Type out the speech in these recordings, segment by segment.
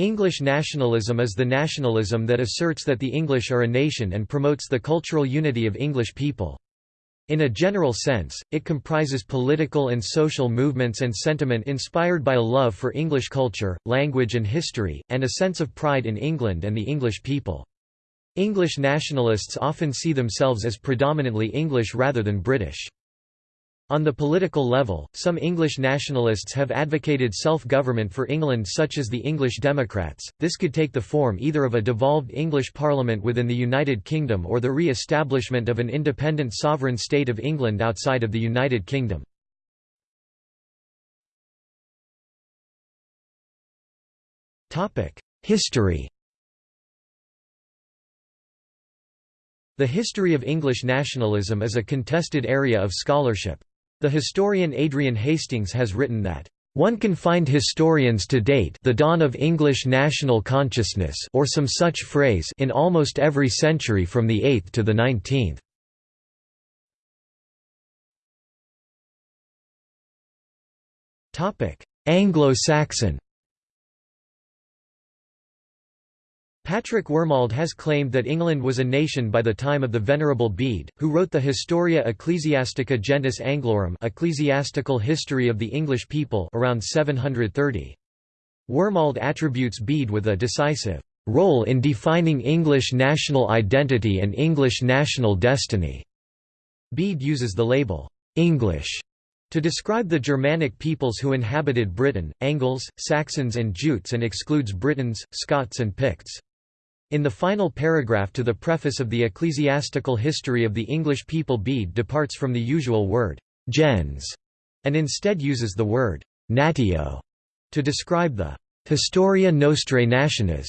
English nationalism is the nationalism that asserts that the English are a nation and promotes the cultural unity of English people. In a general sense, it comprises political and social movements and sentiment inspired by a love for English culture, language and history, and a sense of pride in England and the English people. English nationalists often see themselves as predominantly English rather than British. On the political level, some English nationalists have advocated self-government for England such as the English Democrats. This could take the form either of a devolved English parliament within the United Kingdom or the re-establishment of an independent sovereign state of England outside of the United Kingdom. History The history of English nationalism is a contested area of scholarship. The historian Adrian Hastings has written that one can find historians to date the dawn of English national consciousness or some such phrase in almost every century from the 8th to the 19th. Anglo-Saxon Patrick Wormald has claimed that England was a nation by the time of the Venerable Bede, who wrote the Historia Ecclesiastica Gentis Anglorum Ecclesiastical History of the English People around 730. Wormald attributes Bede with a decisive role in defining English national identity and English national destiny. Bede uses the label, English, to describe the Germanic peoples who inhabited Britain, Angles, Saxons and Jutes and excludes Britons, Scots and Picts. In the final paragraph to the preface of the Ecclesiastical History of the English People Bede departs from the usual word, gens, and instead uses the word, natio, to describe the Historia Nostrae Nationis,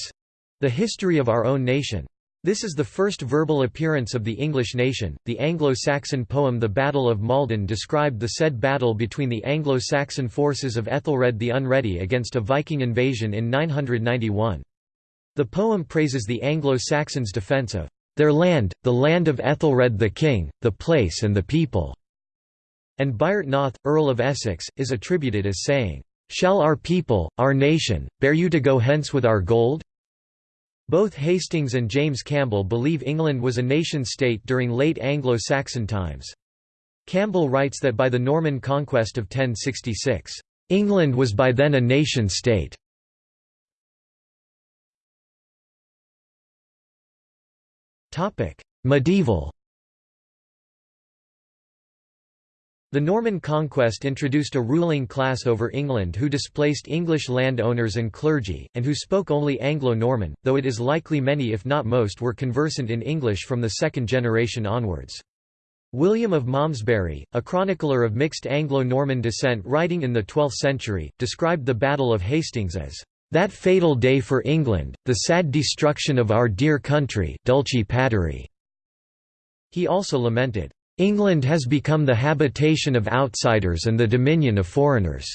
the history of our own nation. This is the first verbal appearance of the English nation. The Anglo-Saxon poem The Battle of Maldon described the said battle between the Anglo-Saxon forces of Ethelred the Unready against a Viking invasion in 991. The poem praises the Anglo-Saxons' defence of their land, the land of Ethelred the king, the place and the people, and Byrhtnoth, Noth, Earl of Essex, is attributed as saying, Shall our people, our nation, bear you to go hence with our gold? Both Hastings and James Campbell believe England was a nation-state during late Anglo-Saxon times. Campbell writes that by the Norman conquest of 1066, England was by then a nation-state. Medieval The Norman conquest introduced a ruling class over England who displaced English landowners and clergy, and who spoke only Anglo-Norman, though it is likely many if not most were conversant in English from the second generation onwards. William of Malmesbury, a chronicler of mixed Anglo-Norman descent writing in the 12th century, described the Battle of Hastings as that fatal day for England, the sad destruction of our dear country Pateri. He also lamented, "...England has become the habitation of outsiders and the dominion of foreigners."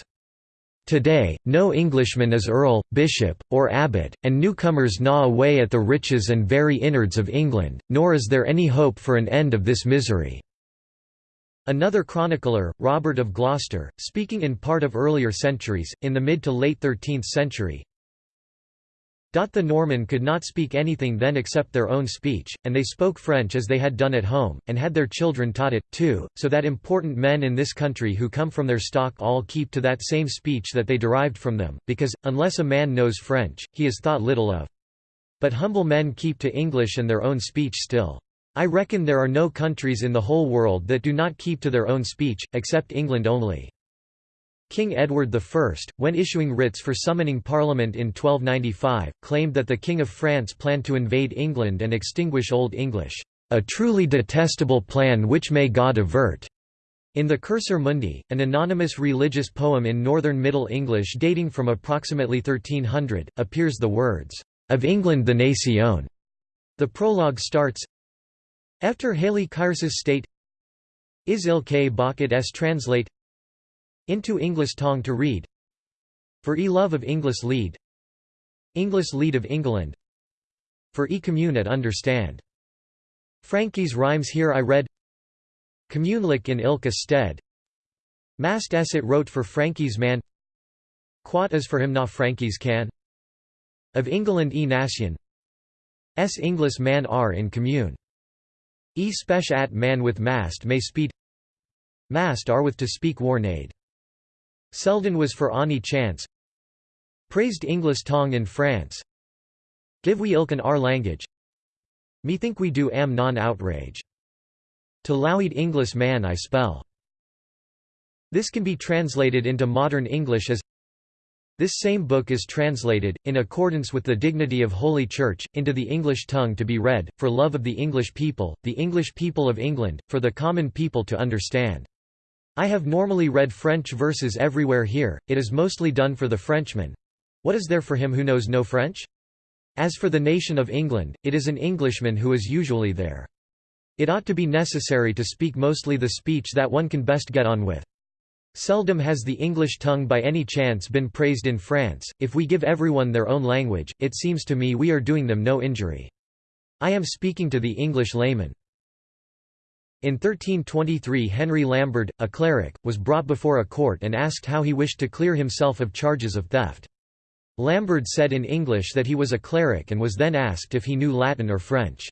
Today, no Englishman is earl, bishop, or abbot, and newcomers gnaw away at the riches and very innards of England, nor is there any hope for an end of this misery." Another chronicler, Robert of Gloucester, speaking in part of earlier centuries, in the mid to late 13th century, the Norman could not speak anything then except their own speech, and they spoke French as they had done at home, and had their children taught it, too, so that important men in this country who come from their stock all keep to that same speech that they derived from them, because, unless a man knows French, he is thought little of. But humble men keep to English and their own speech still. I reckon there are no countries in the whole world that do not keep to their own speech, except England only. King Edward I, when issuing writs for summoning Parliament in 1295, claimed that the King of France planned to invade England and extinguish Old English, "...a truly detestable plan which may God avert." In the Cursor Mundi, an anonymous religious poem in Northern Middle English dating from approximately 1300, appears the words, "...of England the nation." The prologue starts, Efter Haley Kyrsis state Is ilke bachit s. translate into English tongue to read For e love of English lead English lead of England For e commune at understand. Frankie's rhymes here I read Communelic in ilka stead Mast es it wrote for Frankie's man Quat is for him na Frankie's can Of England e nation S English man are in commune. E spec at man with mast may speed Mast are with to speak warnade. Selden was for any chance Praised Inglis tongue in France Give we ilken our language Methink we do am non outrage. To loweed Inglis man I spell. This can be translated into modern English as this same book is translated, in accordance with the dignity of Holy Church, into the English tongue to be read, for love of the English people, the English people of England, for the common people to understand. I have normally read French verses everywhere here, it is mostly done for the Frenchman. What is there for him who knows no French? As for the nation of England, it is an Englishman who is usually there. It ought to be necessary to speak mostly the speech that one can best get on with. Seldom has the English tongue by any chance been praised in France. If we give everyone their own language, it seems to me we are doing them no injury. I am speaking to the English layman. In 1323 Henry Lambert, a cleric, was brought before a court and asked how he wished to clear himself of charges of theft. Lambert said in English that he was a cleric and was then asked if he knew Latin or French.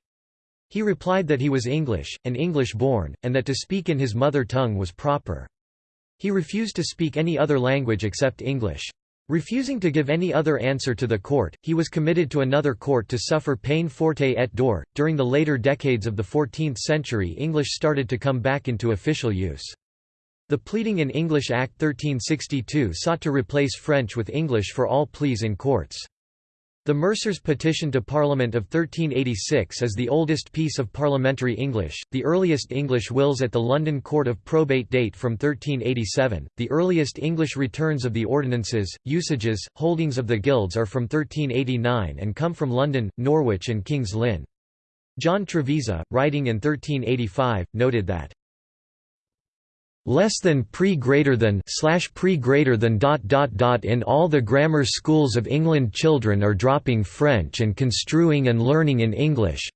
He replied that he was English, and English-born, and that to speak in his mother tongue was proper. He refused to speak any other language except English. Refusing to give any other answer to the court, he was committed to another court to suffer peine forte et dure. During the later decades of the 14th century, English started to come back into official use. The Pleading in English Act 1362 sought to replace French with English for all pleas in courts. The Mercers' Petition to Parliament of 1386 is the oldest piece of parliamentary English, the earliest English wills at the London Court of Probate date from 1387, the earliest English returns of the ordinances, usages, holdings of the guilds are from 1389 and come from London, Norwich and King's Lynn. John Trevisa, writing in 1385, noted that less than pre greater than slash pre greater than dot dot dot in all the grammar schools of England children are dropping French and construing and learning in English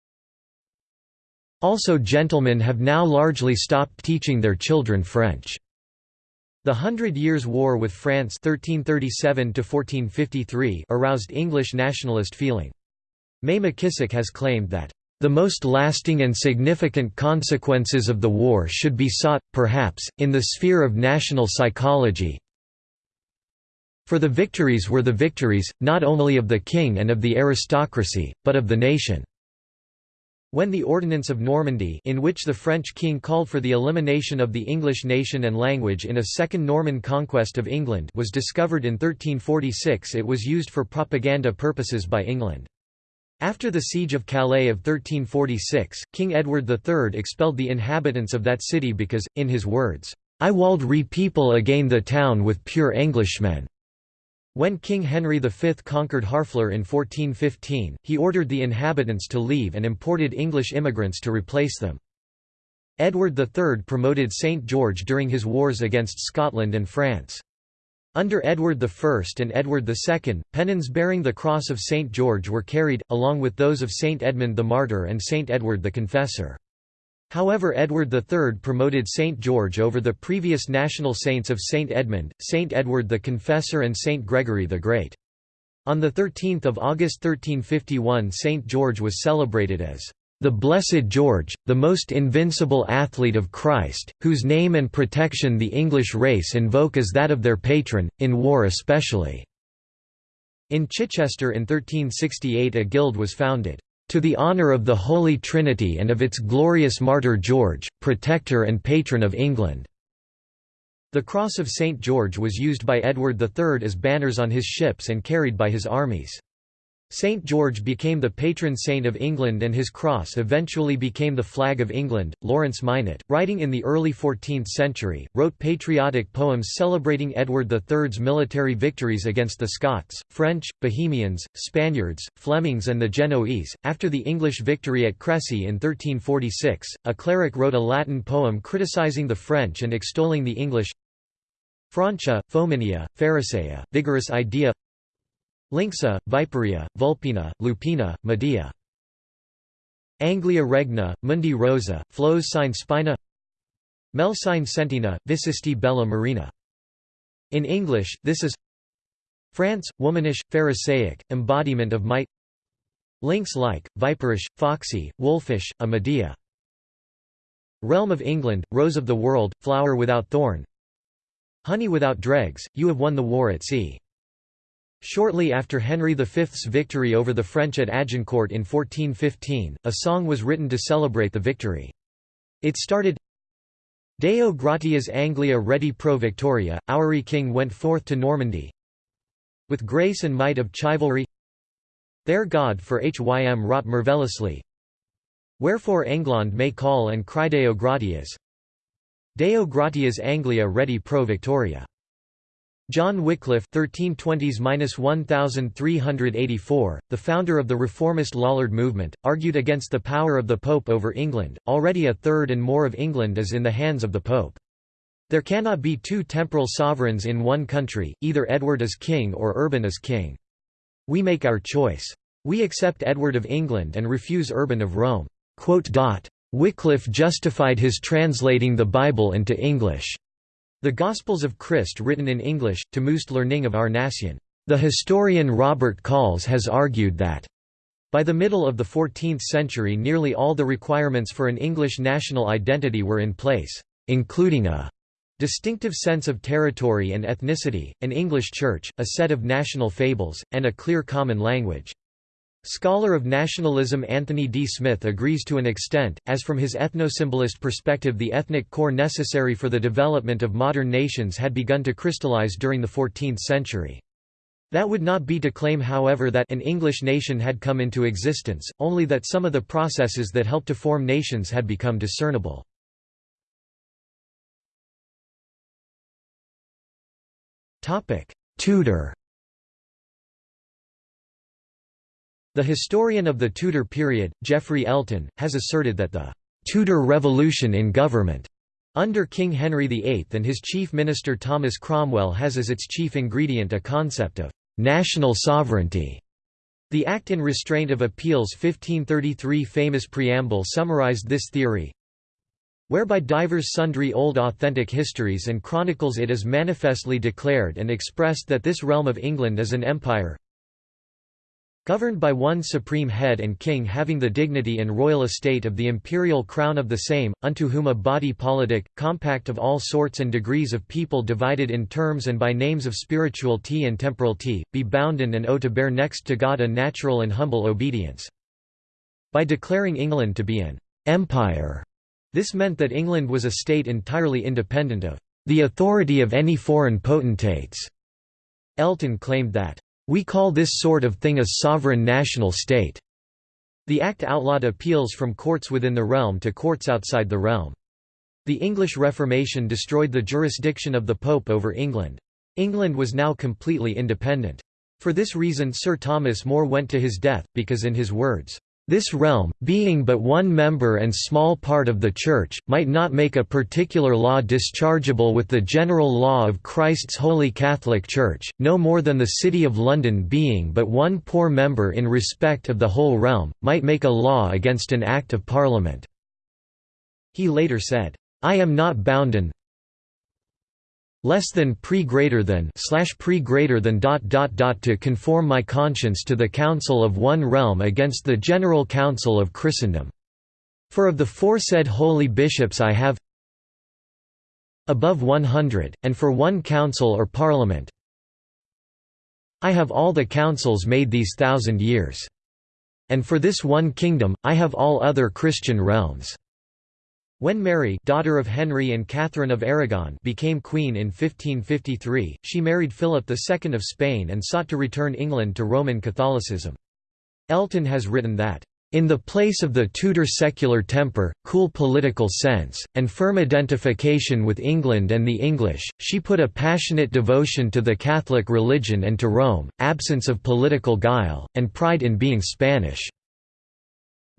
also gentlemen have now largely stopped teaching their children French the Hundred Years' War with France 1337 aroused English nationalist feeling. May McKisack has claimed that the most lasting and significant consequences of the war should be sought, perhaps, in the sphere of national psychology. For the victories were the victories, not only of the king and of the aristocracy, but of the nation. When the Ordinance of Normandy in which the French king called for the elimination of the English nation and language in a second Norman conquest of England was discovered in 1346 it was used for propaganda purposes by England. After the Siege of Calais of 1346, King Edward III expelled the inhabitants of that city because, in his words, I wald re-people again the town with pure Englishmen. When King Henry V conquered Harfleur in 1415, he ordered the inhabitants to leave and imported English immigrants to replace them. Edward III promoted St George during his wars against Scotland and France. Under Edward I and Edward II, pennons bearing the cross of St. George were carried, along with those of St. Edmund the Martyr and St. Edward the Confessor. However Edward III promoted St. George over the previous national saints of St. Edmund, St. Edward the Confessor and St. Gregory the Great. On 13 August 1351 St. George was celebrated as the Blessed George, the most invincible athlete of Christ, whose name and protection the English race invoke as that of their patron, in war especially." In Chichester in 1368 a guild was founded, "...to the honour of the Holy Trinity and of its glorious martyr George, protector and patron of England." The Cross of St. George was used by Edward III as banners on his ships and carried by his armies. St. George became the patron saint of England and his cross eventually became the flag of England. Laurence Minot, writing in the early 14th century, wrote patriotic poems celebrating Edward III's military victories against the Scots, French, Bohemians, Spaniards, Flemings, and the Genoese. After the English victory at Crécy in 1346, a cleric wrote a Latin poem criticizing the French and extolling the English. Francia, Fominia, Pharisea, vigorous idea Lynxa, Viperia, Vulpina, Lupina, Medea. Anglia regna, Mundi rosa, Flos sine spina Mel sine sentina, Vicisti bella marina. In English, this is France, womanish, pharisaic, embodiment of might Lynx-like, viperish, foxy, wolfish, a Medea. Realm of England, rose of the world, flower without thorn Honey without dregs, you have won the war at sea. Shortly after Henry V's victory over the French at Agincourt in 1415, a song was written to celebrate the victory. It started Deo gratias Anglia ready pro victoria, our king went forth to Normandy, with grace and might of chivalry There God for Hym wrought marvellously Wherefore England may call and cry Deo gratias. Deo gratias Anglia ready pro victoria John Wycliffe 1320s-1384, the founder of the reformist Lollard movement, argued against the power of the Pope over England, already a third and more of England is in the hands of the Pope. There cannot be two temporal sovereigns in one country, either Edward is king or Urban is king. We make our choice. We accept Edward of England and refuse Urban of Rome." Wycliffe justified his translating the Bible into English. The Gospels of Christ written in English, to Moost learning of our nation. The historian Robert Colls has argued that by the middle of the 14th century nearly all the requirements for an English national identity were in place, including a Distinctive sense of territory and ethnicity, an English church, a set of national fables, and a clear common language. Scholar of nationalism Anthony D. Smith agrees to an extent, as from his ethnosymbolist perspective the ethnic core necessary for the development of modern nations had begun to crystallize during the 14th century. That would not be to claim however that an English nation had come into existence, only that some of the processes that helped to form nations had become discernible. Tudor The historian of the Tudor period, Geoffrey Elton, has asserted that the Tudor revolution in government under King Henry VIII and his chief minister Thomas Cromwell has as its chief ingredient a concept of national sovereignty. The Act in Restraint of Appeals 1533 famous preamble summarized this theory, whereby divers sundry old authentic histories and chronicles it is manifestly declared and expressed that this realm of England is an empire governed by one supreme head and king having the dignity and royal estate of the imperial crown of the same, unto whom a body politic, compact of all sorts and degrees of people divided in terms and by names of spirituality and temporality, be bounden and owe to bear next to God a natural and humble obedience. By declaring England to be an empire this meant that England was a state entirely independent of the authority of any foreign potentates. Elton claimed that, "...we call this sort of thing a sovereign national state." The Act outlawed appeals from courts within the realm to courts outside the realm. The English Reformation destroyed the jurisdiction of the Pope over England. England was now completely independent. For this reason Sir Thomas More went to his death, because in his words, this realm, being but one member and small part of the Church, might not make a particular law dischargeable with the general law of Christ's Holy Catholic Church, no more than the City of London being but one poor member in respect of the whole realm, might make a law against an Act of Parliament." He later said, "'I am not bounden, less than pre greater than slash pre greater than dot dot dot to conform my conscience to the council of one realm against the general council of Christendom. For of the foresaid holy bishops I have above one hundred, and for one council or parliament I have all the councils made these thousand years. And for this one kingdom, I have all other Christian realms. When Mary daughter of Henry and Catherine of Aragon became queen in 1553, she married Philip II of Spain and sought to return England to Roman Catholicism. Elton has written that, "...in the place of the Tudor secular temper, cool political sense, and firm identification with England and the English, she put a passionate devotion to the Catholic religion and to Rome, absence of political guile, and pride in being Spanish."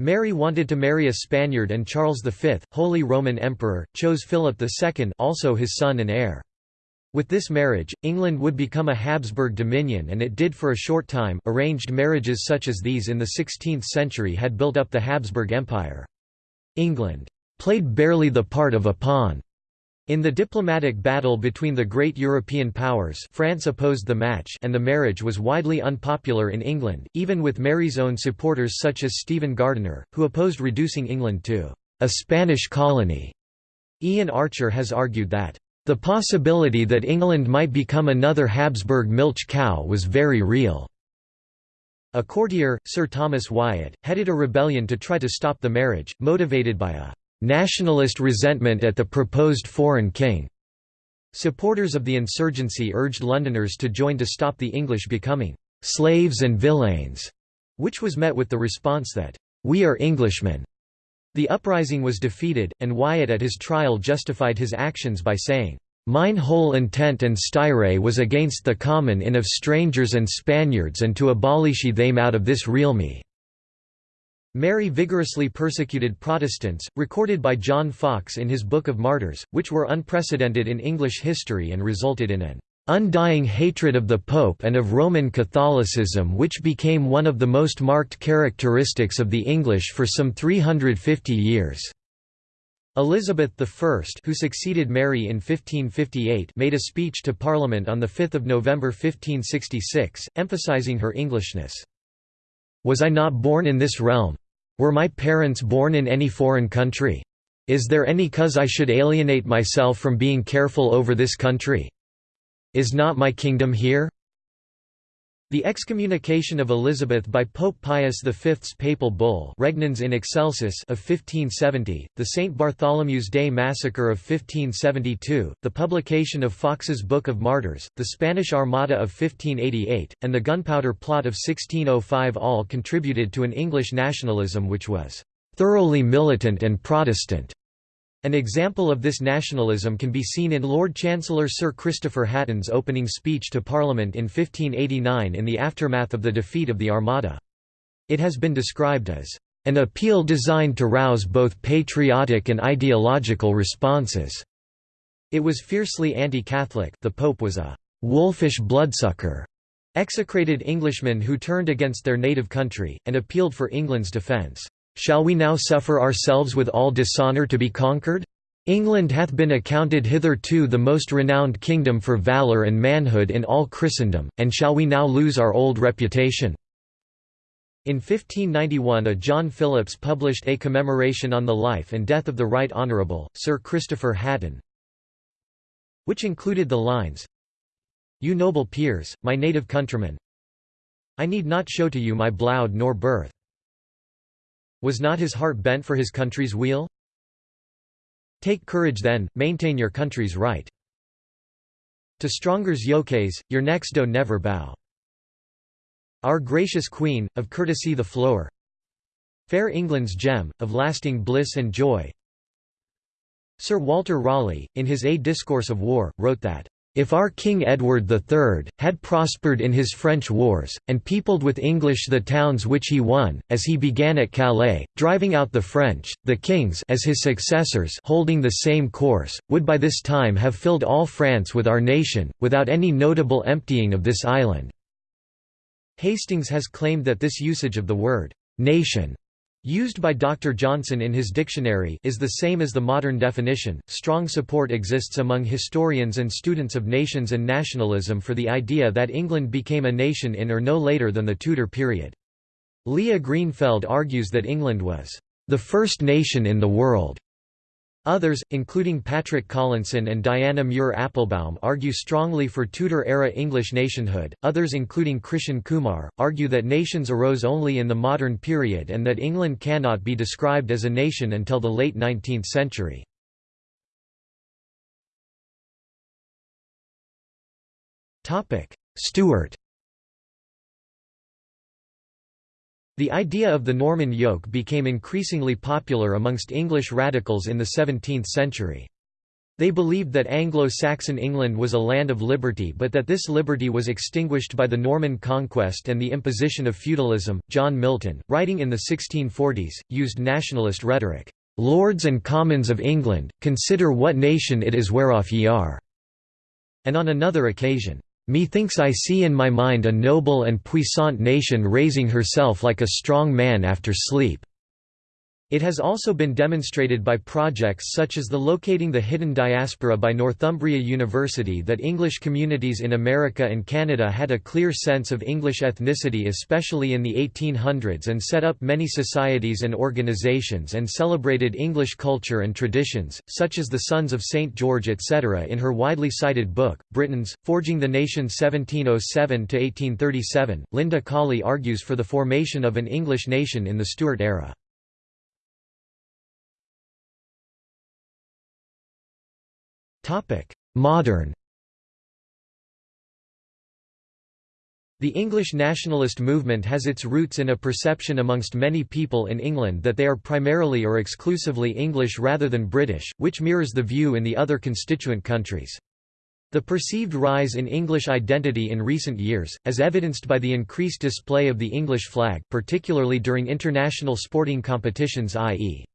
Mary wanted to marry a Spaniard and Charles V, Holy Roman Emperor, chose Philip II also his son and heir. With this marriage, England would become a Habsburg dominion and it did for a short time arranged marriages such as these in the 16th century had built up the Habsburg Empire. England played barely the part of a pawn In the diplomatic battle between the great European powers France opposed the match and the marriage was widely unpopular in England, even with Mary's own supporters such as Stephen Gardiner, who opposed reducing England to a Spanish colony. Ian Archer has argued that the possibility that England might become another Habsburg milch cow was very real. A courtier, Sir Thomas Wyatt, headed a rebellion to try to stop the marriage, motivated by a nationalist resentment at the proposed foreign king. Supporters of the insurgency urged Londoners to join to stop the English becoming slaves and villeins, which was met with the response that, We are Englishmen. The uprising was defeated, and Wyatt at his trial justified his actions by saying, Mine whole intent and styre was against the common in of strangers and Spaniards and to abolish ye them out of this realme. Mary vigorously persecuted Protestants, recorded by John Foxe in his Book of Martyrs, which were unprecedented in English history and resulted in an undying hatred of the Pope and of Roman Catholicism which became one of the most marked characteristics of the English for some 350 years." Elizabeth I who succeeded Mary in 1558 made a speech to Parliament on 5 November 1566, emphasizing her Englishness. Was I not born in this realm? Were my parents born in any foreign country? Is there any cause I should alienate myself from being careful over this country? Is not my kingdom here? The excommunication of Elizabeth by Pope Pius V's papal bull Regnans in Excelsis of 1570, the St. Bartholomew's Day massacre of 1572, the publication of Foxe's Book of Martyrs, the Spanish Armada of 1588, and the Gunpowder Plot of 1605 all contributed to an English nationalism which was "...thoroughly militant and Protestant." An example of this nationalism can be seen in Lord Chancellor Sir Christopher Hatton's opening speech to Parliament in 1589 in the aftermath of the defeat of the Armada. It has been described as an appeal designed to rouse both patriotic and ideological responses. It was fiercely anti-Catholic the Pope was a «wolfish bloodsucker», execrated Englishmen who turned against their native country, and appealed for England's defence. Shall we now suffer ourselves with all dishonour to be conquered? England hath been accounted hitherto the most renowned kingdom for valour and manhood in all Christendom, and shall we now lose our old reputation?' In 1591 a John Phillips published a commemoration on the life and death of the Right Honourable, Sir Christopher Hatton, which included the lines, You noble peers, my native countrymen, I need not show to you my bloud nor birth. Was not his heart bent for his country's weal? Take courage then, maintain your country's right. To strongers yokes, your necks do never bow. Our gracious Queen, of courtesy the flower Fair England's gem, of lasting bliss and joy Sir Walter Raleigh, in his A Discourse of War, wrote that if our King Edward III, had prospered in his French wars, and peopled with English the towns which he won, as he began at Calais, driving out the French, the kings as his successors holding the same course, would by this time have filled all France with our nation, without any notable emptying of this island." Hastings has claimed that this usage of the word, "'nation' Used by Dr. Johnson in his dictionary is the same as the modern definition. Strong support exists among historians and students of nations and nationalism for the idea that England became a nation in or no later than the Tudor period. Leah Greenfeld argues that England was the first nation in the world Others, including Patrick Collinson and Diana Muir Appelbaum argue strongly for Tudor-era English nationhood, others including Krishan Kumar, argue that nations arose only in the modern period and that England cannot be described as a nation until the late 19th century. Stuart The idea of the Norman yoke became increasingly popular amongst English radicals in the 17th century. They believed that Anglo-Saxon England was a land of liberty but that this liberty was extinguished by the Norman conquest and the imposition of feudalism. John Milton, writing in the 1640s, used nationalist rhetoric. "'Lords and Commons of England, consider what nation it is whereof ye are'", and on another occasion, Methinks I see in my mind a noble and puissant nation raising herself like a strong man after sleep." It has also been demonstrated by projects such as the Locating the Hidden Diaspora by Northumbria University that English communities in America and Canada had a clear sense of English ethnicity especially in the 1800s and set up many societies and organizations and celebrated English culture and traditions, such as the Sons of St. George etc. In her widely cited book, Britons, Forging the Nation 1707–1837, Linda Colley argues for the formation of an English nation in the Stuart era. Modern The English nationalist movement has its roots in a perception amongst many people in England that they are primarily or exclusively English rather than British, which mirrors the view in the other constituent countries. The perceived rise in English identity in recent years, as evidenced by the increased display of the English flag particularly during international sporting competitions i.e.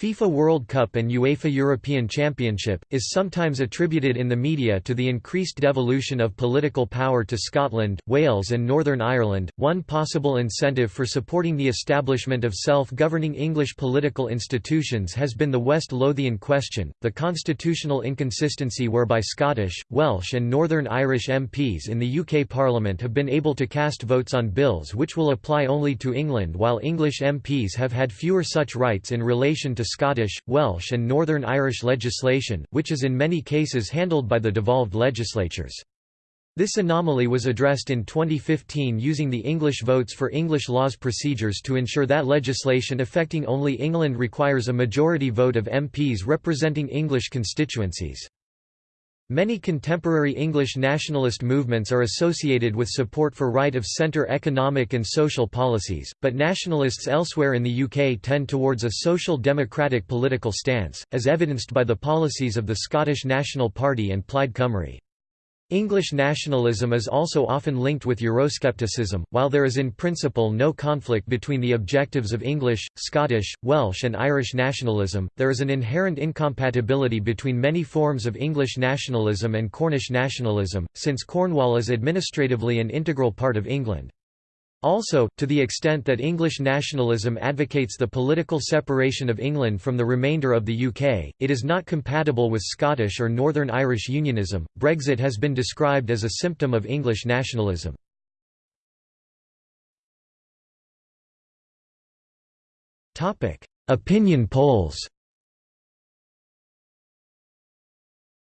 FIFA World Cup and UEFA European Championship, is sometimes attributed in the media to the increased devolution of political power to Scotland, Wales, and Northern Ireland. One possible incentive for supporting the establishment of self governing English political institutions has been the West Lothian question, the constitutional inconsistency whereby Scottish, Welsh, and Northern Irish MPs in the UK Parliament have been able to cast votes on bills which will apply only to England, while English MPs have had fewer such rights in relation to Scottish, Welsh and Northern Irish legislation, which is in many cases handled by the devolved legislatures. This anomaly was addressed in 2015 using the English Votes for English Laws procedures to ensure that legislation affecting only England requires a majority vote of MPs representing English constituencies. Many contemporary English nationalist movements are associated with support for right-of-centre economic and social policies, but nationalists elsewhere in the UK tend towards a social democratic political stance, as evidenced by the policies of the Scottish National Party and Plaid Cymru. English nationalism is also often linked with Euroscepticism, while there is in principle no conflict between the objectives of English, Scottish, Welsh and Irish nationalism, there is an inherent incompatibility between many forms of English nationalism and Cornish nationalism, since Cornwall is administratively an integral part of England. Also, to the extent that English nationalism advocates the political separation of England from the remainder of the UK, it is not compatible with Scottish or Northern Irish unionism. Brexit has been described as a symptom of English nationalism. Opinion polls.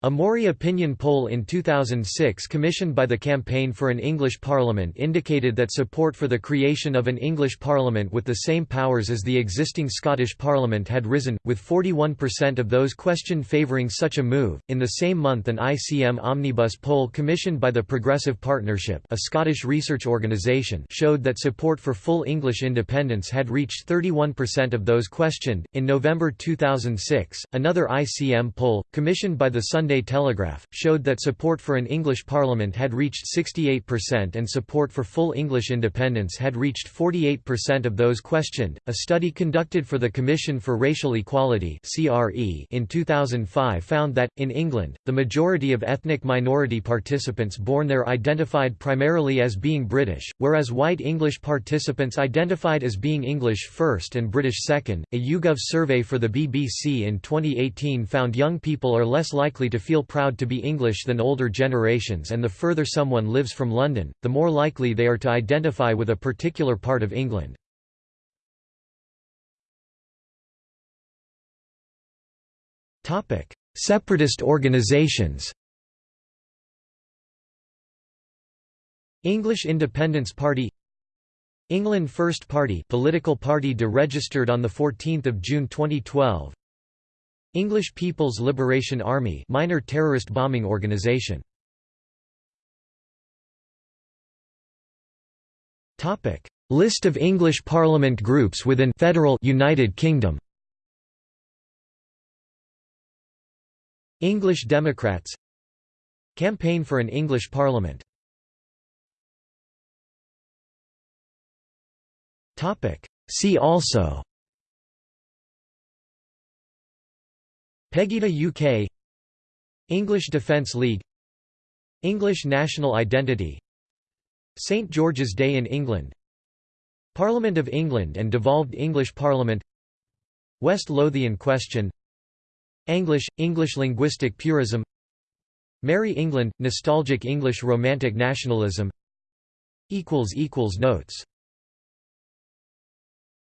A Mori opinion poll in 2006 commissioned by the Campaign for an English Parliament indicated that support for the creation of an English Parliament with the same powers as the existing Scottish Parliament had risen, with 41% of those questioned favouring such a move. In the same month, an ICM omnibus poll commissioned by the Progressive Partnership, a Scottish research organisation, showed that support for full English independence had reached 31% of those questioned. In November 2006, another ICM poll, commissioned by the Sunday Sunday Telegraph, showed that support for an English Parliament had reached 68% and support for full English independence had reached 48% of those questioned. A study conducted for the Commission for Racial Equality in 2005 found that, in England, the majority of ethnic minority participants born there identified primarily as being British, whereas white English participants identified as being English first and British second. A YouGov survey for the BBC in 2018 found young people are less likely to feel proud to be English than older generations and the further someone lives from London, the more likely they are to identify with a particular part of England. Separatist organisations English Independence Party England First Party political party deregistered on 14 June 2012 English People's Liberation Army minor terrorist bombing organization. Topic. List of English Parliament groups within Federal United Kingdom. English Democrats. Campaign for an English Parliament. See also Pegida UK English Defence League. English national identity. St George's Day in England. Parliament of England and devolved English Parliament. West Lothian question. English – English linguistic purism. Merry England – nostalgic English romantic nationalism. Notes